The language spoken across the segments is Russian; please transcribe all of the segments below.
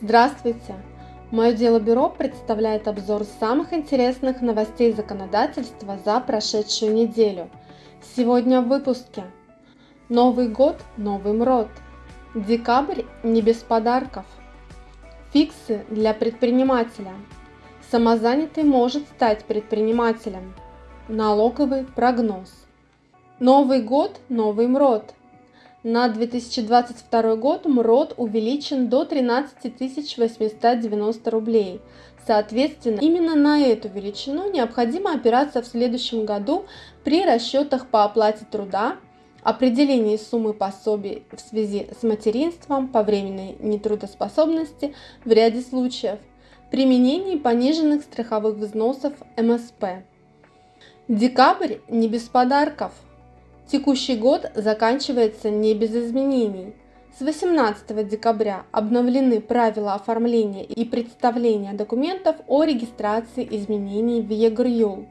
Здравствуйте! Мое дело бюро представляет обзор самых интересных новостей законодательства за прошедшую неделю. Сегодня в выпуске. Новый год, новый МРОД. Декабрь не без подарков. Фиксы для предпринимателя. Самозанятый может стать предпринимателем. Налоговый прогноз. Новый год, новый МРОД. На 2022 год МРОД увеличен до 13 890 рублей. Соответственно, именно на эту величину необходимо опираться в следующем году при расчетах по оплате труда, определении суммы пособий в связи с материнством по временной нетрудоспособности в ряде случаев, применении пониженных страховых взносов МСП. Декабрь не без подарков – Текущий год заканчивается не без изменений. С 18 декабря обновлены правила оформления и представления документов о регистрации изменений в ЕГРЮЛ.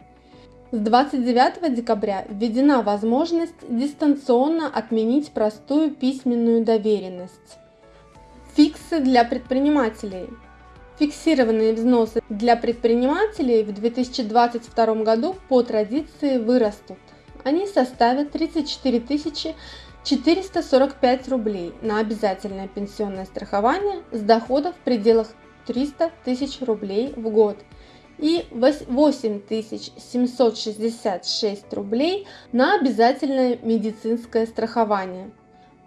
С 29 декабря введена возможность дистанционно отменить простую письменную доверенность. Фиксы для предпринимателей. Фиксированные взносы для предпринимателей в 2022 году по традиции вырастут они составят 34 445 рублей на обязательное пенсионное страхование с доходов в пределах 300 тысяч рублей в год и 8766 рублей на обязательное медицинское страхование.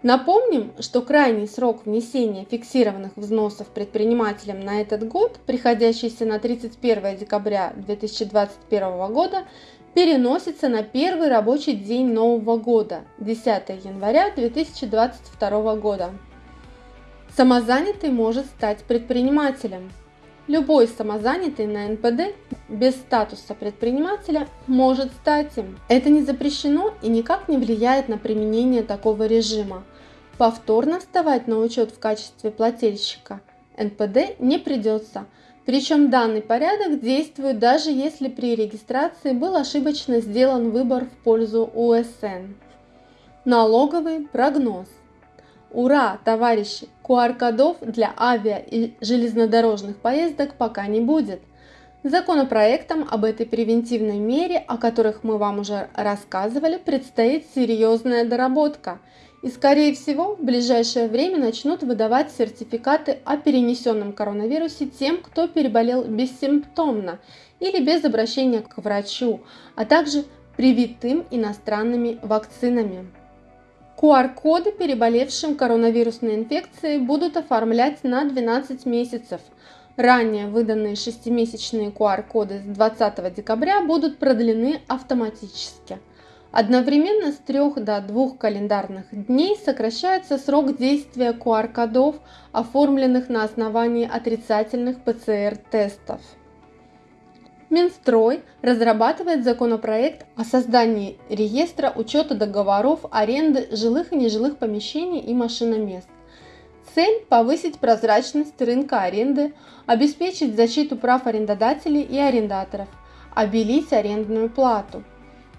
Напомним, что крайний срок внесения фиксированных взносов предпринимателям на этот год, приходящийся на 31 декабря 2021 года, переносится на первый рабочий день Нового года, 10 января 2022 года. Самозанятый может стать предпринимателем. Любой самозанятый на НПД без статуса предпринимателя может стать им. Это не запрещено и никак не влияет на применение такого режима. Повторно вставать на учет в качестве плательщика НПД не придется – причем данный порядок действует даже если при регистрации был ошибочно сделан выбор в пользу УСН. Налоговый прогноз. Ура, товарищи! QR-кодов для авиа и железнодорожных поездок пока не будет. Законопроектом об этой превентивной мере, о которых мы вам уже рассказывали, предстоит серьезная доработка – и, скорее всего, в ближайшее время начнут выдавать сертификаты о перенесенном коронавирусе тем, кто переболел бессимптомно или без обращения к врачу, а также привитым иностранными вакцинами. QR-коды переболевшим коронавирусной инфекцией будут оформлять на 12 месяцев. Ранее выданные 6-месячные QR-коды с 20 декабря будут продлены автоматически – Одновременно с 3 до 2 календарных дней сокращается срок действия QR-кодов, оформленных на основании отрицательных ПЦР-тестов. Минстрой разрабатывает законопроект о создании реестра учета договоров аренды жилых и нежилых помещений и машиномест. Цель – повысить прозрачность рынка аренды, обеспечить защиту прав арендодателей и арендаторов, обелить арендную плату –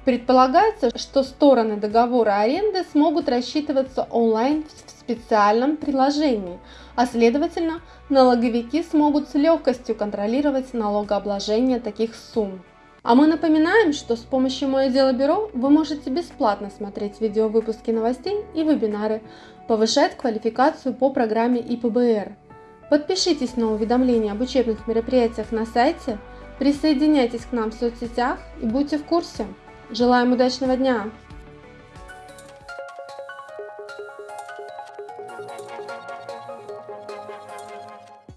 Предполагается, что стороны договора аренды смогут рассчитываться онлайн в специальном приложении, а следовательно, налоговики смогут с легкостью контролировать налогообложение таких сумм. А мы напоминаем, что с помощью Мое дело бюро вы можете бесплатно смотреть видеовыпуски новостей и вебинары, повышать квалификацию по программе ИПБР. Подпишитесь на уведомления об учебных мероприятиях на сайте, присоединяйтесь к нам в соцсетях и будьте в курсе. Желаем удачного дня!